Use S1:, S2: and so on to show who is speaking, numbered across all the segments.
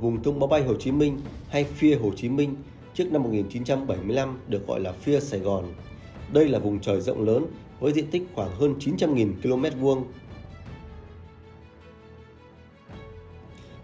S1: vùng thông báo bay Hồ Chí Minh hay phía Hồ Chí Minh trước năm 1975 được gọi là phía Sài Gòn. Đây là vùng trời rộng lớn với diện tích khoảng hơn 900.000 km vuông.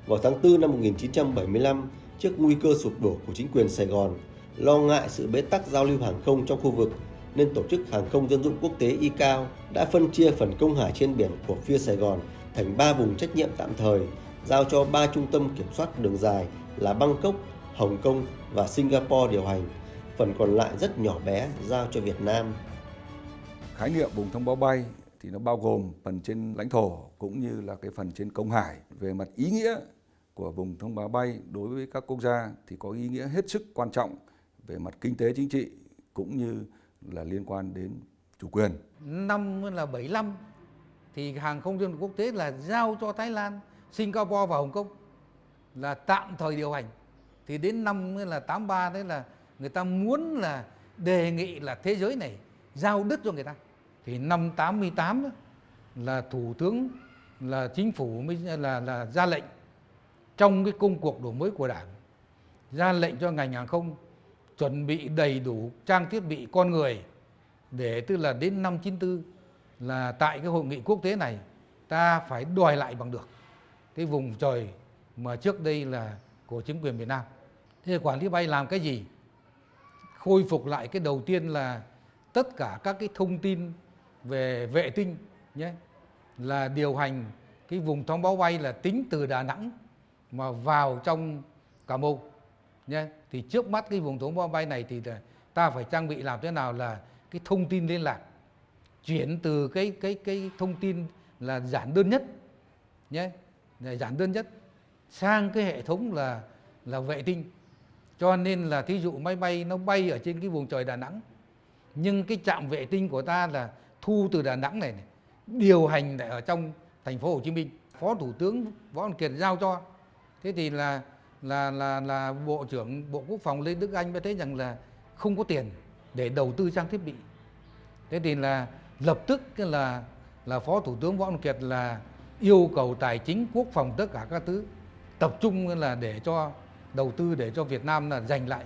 S1: Vào tháng 4 năm 1975, trước nguy cơ sụp đổ của chính quyền Sài Gòn, lo ngại sự bế tắc giao lưu hàng không trong khu vực, nên Tổ chức Hàng không Dân dụng Quốc tế ICAO đã phân chia phần công hải trên biển của phía Sài Gòn thành 3 vùng trách nhiệm tạm thời, giao cho 3 trung tâm kiểm soát đường dài là Bangkok, Hồng Kông và Singapore điều hành. Phần còn lại rất nhỏ bé giao cho Việt Nam.
S2: Khái niệm vùng thông báo bay thì nó bao gồm phần trên lãnh thổ cũng như là cái phần trên công hải về mặt ý nghĩa của vùng thông báo bay đối với các quốc gia thì có ý nghĩa hết sức quan trọng về mặt kinh tế chính trị cũng như là liên quan đến chủ quyền.
S3: Năm là 75 thì hàng không dân quốc tế là giao cho Thái Lan, Singapore và Hồng Kông là tạm thời điều hành. Thì đến năm là 83 đấy là người ta muốn là đề nghị là thế giới này giao đất cho người ta. Thì năm 88 là thủ tướng, là chính phủ mới, là là ra lệnh trong cái công cuộc đổi mới của Đảng, ra lệnh cho ngành hàng không chuẩn bị đầy đủ trang thiết bị con người để tức là đến năm 94 là tại cái hội nghị quốc tế này ta phải đòi lại bằng được cái vùng trời mà trước đây là của chính quyền Việt Nam. Thế quản lý bay làm cái gì? Khôi phục lại cái đầu tiên là tất cả các cái thông tin về vệ tinh nhé, là điều hành cái vùng thông báo bay là tính từ Đà Nẵng mà vào trong Cà Mau nhé thì trước mắt cái vùng thông báo bay này thì ta phải trang bị làm thế nào là cái thông tin liên lạc, chuyển từ cái cái cái thông tin là giản đơn nhất nhé giản đơn nhất. Sang cái hệ thống là là vệ tinh. Cho nên là thí dụ máy bay nó bay ở trên cái vùng trời Đà Nẵng nhưng cái trạm vệ tinh của ta là thu từ Đà Nẵng này, này điều hành lại ở trong thành phố Hồ Chí Minh. Phó thủ tướng võ văn kiệt giao cho. Thế thì là là là là bộ trưởng bộ quốc phòng lê đức anh mới thấy rằng là không có tiền để đầu tư trang thiết bị. Thế thì là lập tức là là phó thủ tướng võ văn kiệt là yêu cầu tài chính, quốc phòng, tất cả các thứ, tập trung là để cho, đầu tư để cho Việt Nam là giành lại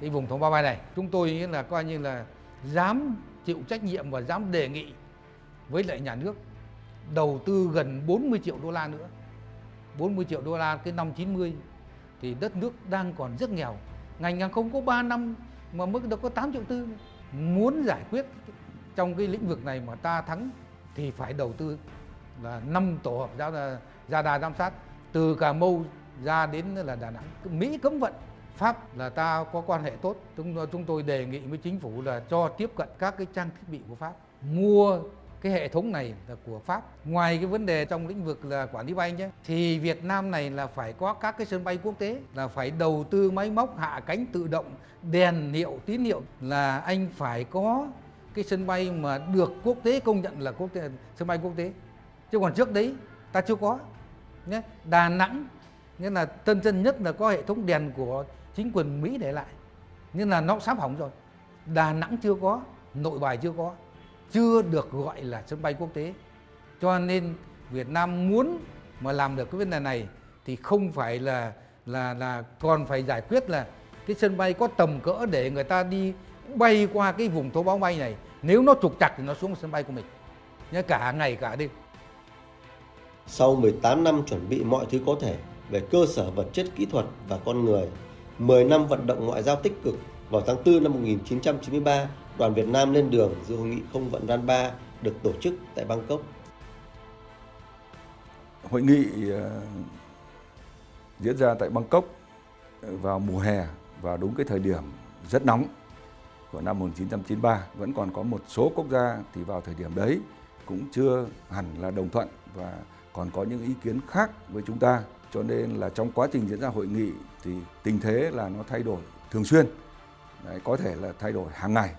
S3: cái vùng thống ba bay này. Chúng tôi là coi như là dám chịu trách nhiệm và dám đề nghị với lại nhà nước đầu tư gần 40 triệu đô la nữa. 40 triệu đô la cái năm 90 thì đất nước đang còn rất nghèo. Ngành hàng không có 3 năm mà mức đâu có 8 triệu tư. Muốn giải quyết trong cái lĩnh vực này mà ta thắng thì phải đầu tư là năm tổ hợp ra ra đà giám sát từ Cà Mau ra đến là Đà Nẵng Mỹ cấm vận Pháp là ta có quan hệ tốt chúng chúng tôi đề nghị với chính phủ là cho tiếp cận các cái trang thiết bị của Pháp mua cái hệ thống này là của Pháp. Ngoài cái vấn đề trong lĩnh vực là quản lý bay nhé, thì Việt Nam này là phải có các cái sân bay quốc tế, là phải đầu tư máy móc hạ cánh tự động, đèn hiệu, tín hiệu là anh phải có cái sân bay mà được quốc tế công nhận là quốc tế, sân bay quốc tế. Chứ còn trước đấy ta chưa có. Nhé. Đà Nẵng nghĩa là tân chân nhất là có hệ thống đèn của chính quyền Mỹ để lại. Nhưng là nó sắp hỏng rồi. Đà Nẵng chưa có, nội bài chưa có chưa được gọi là sân bay quốc tế cho nên Việt Nam muốn mà làm được cái vấn đề này thì không phải là là là còn phải giải quyết là cái sân bay có tầm cỡ để người ta đi bay qua cái vùng thấu báo bay này nếu nó trục chặt thì nó xuống sân bay của mình nhé cả ngày cả đêm
S1: sau 18 năm chuẩn bị mọi thứ có thể về cơ sở vật chất kỹ thuật và con người 10 năm vận động ngoại giao tích cực, vào tháng 4 năm 1993 đoàn Việt Nam lên đường dự hội nghị không vận RAN 3 được tổ chức tại Bangkok.
S2: Hội nghị ờ, diễn ra tại Bangkok ờ, vào mùa hè và đúng cái thời điểm rất nóng của năm 1993 vẫn còn có một số quốc gia thì vào thời điểm đấy cũng chưa hẳn là đồng thuận và còn có những ý kiến khác với chúng ta. Cho nên là trong quá trình diễn ra hội nghị thì tình thế là nó thay đổi thường xuyên. Đấy, có thể là thay đổi hàng ngày.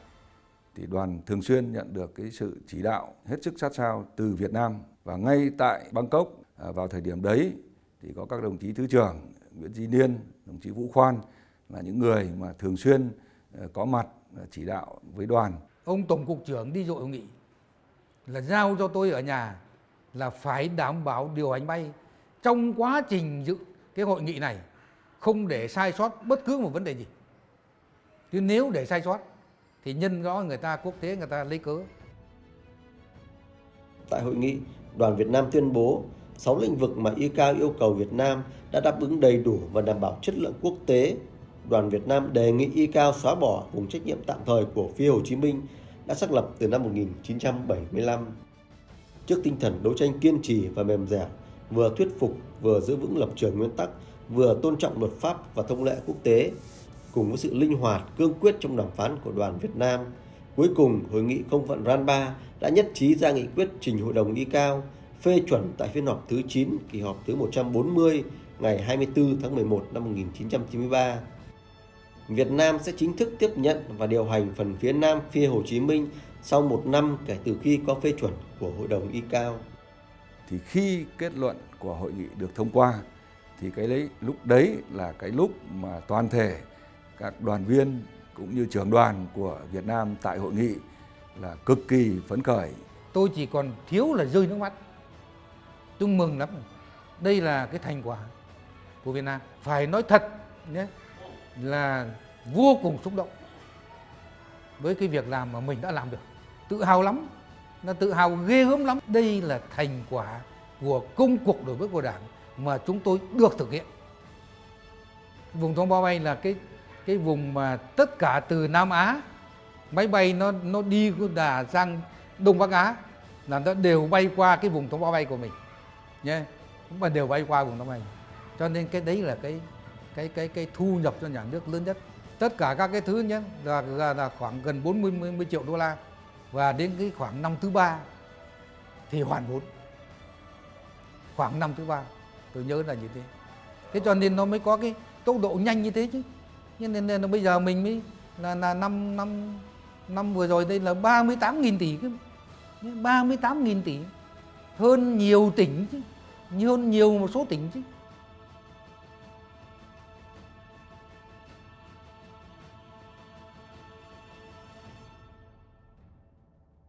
S2: Thì đoàn thường xuyên nhận được cái sự chỉ đạo hết sức sát sao từ Việt Nam và ngay tại Bangkok à, vào thời điểm đấy thì có các đồng chí thứ trưởng Nguyễn Duy Niên, đồng chí Vũ Khoan là những người mà thường xuyên à, có mặt à, chỉ đạo với đoàn.
S3: Ông Tổng cục trưởng đi dội hội nghị là giao cho tôi ở nhà là phải đảm bảo điều hành bay trong quá trình dự cái hội nghị này không để sai sót bất cứ một vấn đề gì chứ nếu để sai sót thì nhân rõ người ta quốc tế người ta lấy cớ
S1: Tại hội nghị, đoàn Việt Nam tuyên bố 6 lĩnh vực mà ICAO yêu cầu Việt Nam đã đáp ứng đầy đủ và đảm bảo chất lượng quốc tế. Đoàn Việt Nam đề nghị ICAO xóa bỏ vùng trách nhiệm tạm thời của phía Hồ Chí Minh đã xác lập từ năm 1975. Trước tinh thần đấu tranh kiên trì và mềm dẻo, vừa thuyết phục vừa giữ vững lập trường nguyên tắc, vừa tôn trọng luật pháp và thông lệ quốc tế, cùng với sự linh hoạt, cương quyết trong đàm phán của đoàn Việt Nam. Cuối cùng, hội nghị không vận RAN 3 đã nhất trí ra nghị quyết trình Hội đồng ICAO phê chuẩn tại phiên họp thứ 9 kỳ họp thứ 140 ngày 24 tháng 11 năm 1993. Việt Nam sẽ chính thức tiếp nhận và điều hành phần phía Nam phía Hồ Chí Minh sau một năm kể từ khi có phê chuẩn của Hội đồng ICAO.
S2: Thì khi kết luận của hội nghị được thông qua thì cái đấy lúc đấy là cái lúc mà toàn thể các đoàn viên cũng như trưởng đoàn của Việt Nam tại hội nghị là cực kỳ phấn khởi.
S3: tôi chỉ còn thiếu là rơi nước mắt tôi mừng lắm đây là cái thành quả của Việt Nam phải nói thật nhé là vô cùng xúc động với cái việc làm mà mình đã làm được. Tự hào lắm, nó tự hào ghê gớm lắm. Đây là thành quả của công cuộc đổi mới của đảng mà chúng tôi được thực hiện. Vùng thông bao bay là cái cái vùng mà tất cả từ Nam Á, máy bay nó nó đi đà sang Đông Bắc Á là nó đều bay qua cái vùng thông bao bay của mình, nhé. Mà đều bay qua vùng thông bay. Cho nên cái đấy là cái cái cái cái thu nhập cho nhà nước lớn nhất tất cả các cái thứ nhé là, là, là khoảng gần 40 mươi triệu đô la. Và đến cái khoảng năm thứ ba thì hoàn vốn. Khoảng năm thứ ba tôi nhớ là như thế. Thế cho nên nó mới có cái tốc độ nhanh như thế chứ. Nhưng nên, nên là bây giờ mình mới là là năm năm năm vừa rồi đây là 38.000 tỷ cơ. 38.000 tỷ hơn nhiều tỉnh chứ hơn nhiều một số tỉnh chứ.